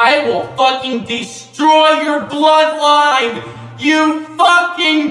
I will fucking destroy your bloodline! You fucking!